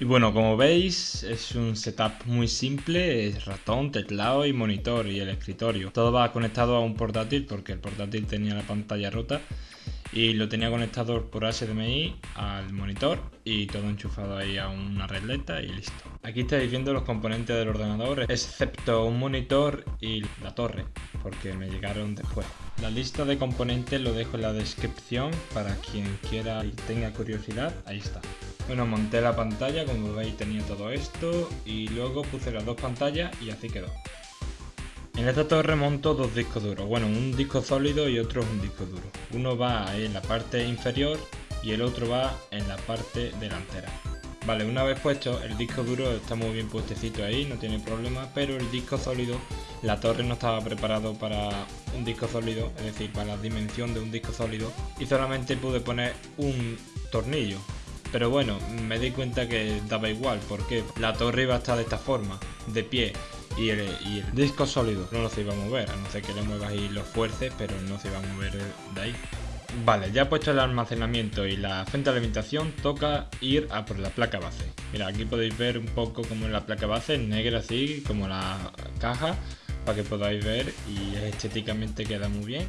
Y bueno, como veis, es un setup muy simple, es ratón, teclado y monitor y el escritorio. Todo va conectado a un portátil porque el portátil tenía la pantalla rota y lo tenía conectado por HDMI al monitor y todo enchufado ahí a una regleta y listo. Aquí estáis viendo los componentes del ordenador, excepto un monitor y la torre, porque me llegaron después. La lista de componentes lo dejo en la descripción para quien quiera y tenga curiosidad, ahí está. Bueno, monté la pantalla, como veis tenía todo esto y luego puse las dos pantallas y así quedó. En esta torre monto dos discos duros, bueno, un disco sólido y otro es un disco duro. Uno va en la parte inferior y el otro va en la parte delantera. Vale, una vez puesto, el disco duro está muy bien puestecito ahí, no tiene problema, pero el disco sólido, la torre no estaba preparado para un disco sólido, es decir, para la dimensión de un disco sólido, y solamente pude poner un tornillo, pero bueno, me di cuenta que daba igual, porque la torre iba a estar de esta forma, de pie, y el, disco sólido no se iba a mover, a no ser que le muevas y lo fuerces, pero no se iba a mover de ahí. Vale, ya puesto el almacenamiento y la fuente de alimentación, toca ir a por la placa base. Mira, aquí podéis ver un poco como la placa base, negra así, como la caja, para que podáis ver y estéticamente queda muy bien.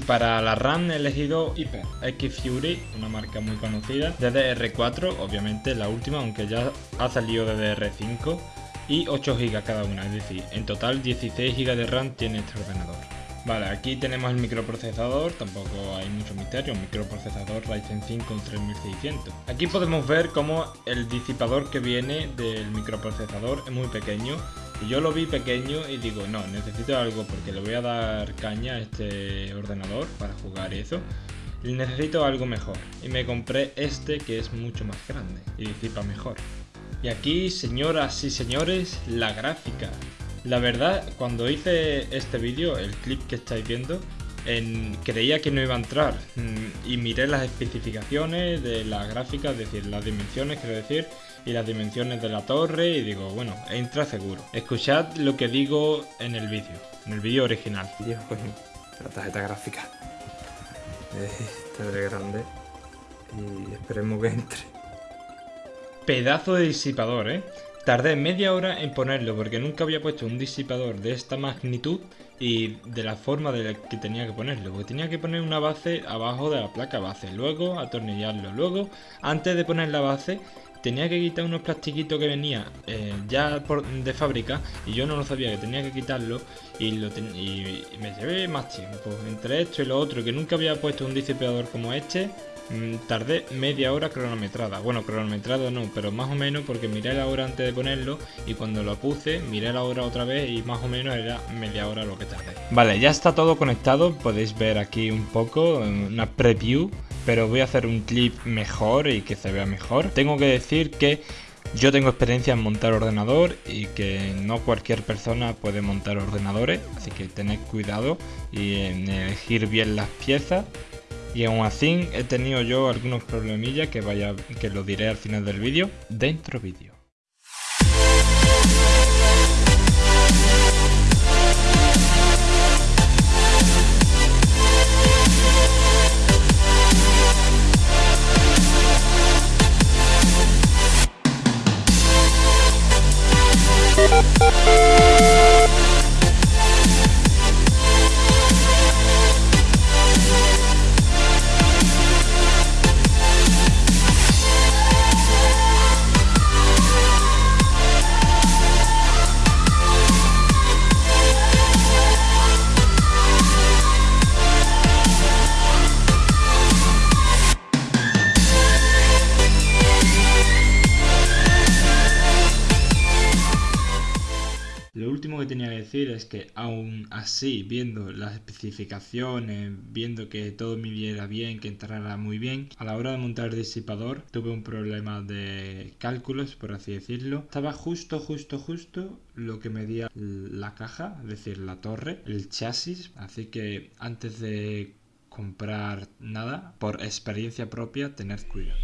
Y para la RAM he elegido Hyper X Fury, una marca muy conocida, DDR4, obviamente la última, aunque ya ha salido DDR5, y 8 GB cada una, es decir, en total 16 GB de RAM tiene este ordenador. Vale, aquí tenemos el microprocesador, tampoco hay mucho misterio, un microprocesador Ryzen 5 3600. Aquí podemos ver cómo el disipador que viene del microprocesador es muy pequeño yo lo vi pequeño y digo, no, necesito algo porque le voy a dar caña a este ordenador para jugar eso. Necesito algo mejor. Y me compré este que es mucho más grande y disipa mejor. Y aquí, señoras y señores, la gráfica. La verdad, cuando hice este vídeo, el clip que estáis viendo, creía que no iba a entrar mm, y miré las especificaciones de la gráfica, es decir, las dimensiones, quiero decir, y las dimensiones de la torre y digo, bueno, entra seguro. Escuchad lo que digo en el vídeo, en el vídeo original. la tarjeta gráfica. Este es grande y esperemos que entre. Pedazo de disipador, ¿eh? Tardé media hora en ponerlo porque nunca había puesto un disipador de esta magnitud y de la forma de la que tenía que ponerlo. Porque tenía que poner una base abajo de la placa base, luego atornillarlo, luego antes de poner la base tenía que quitar unos plastiquitos que venía eh, ya de fábrica y yo no lo sabía que tenía que quitarlo y, me llevé más tiempo. Entre esto y lo otro que nunca había puesto un disipador como este mm, tardé media hora cronometrada. Bueno cronometrada no pero más o menos porque miré la hora antes de ponerlo y cuando lo puse miré la hora otra vez y más o menos era media hora lo que tardé. Vale ya está todo conectado podéis ver aquí un poco una preview pero voy a hacer un clip mejor y que se vea mejor. Tengo que decir que yo tengo experiencia en montar ordenador y que no cualquier persona puede montar ordenadores, así que tened cuidado y en elegir bien las piezas. Y aún así he tenido yo algunos problemillas que vaya que lo diré al final del vídeo, dentro vídeo. Es que aún así, viendo las especificaciones, viendo que todo me viera bien, que entrara muy bien, a la hora de montar el disipador tuve un problema de cálculos, por así decirlo. Estaba justo, justo, justo lo que medía la caja, es decir, la torre, el chasis, así que antes de comprar nada, por experiencia propia, tener cuidado.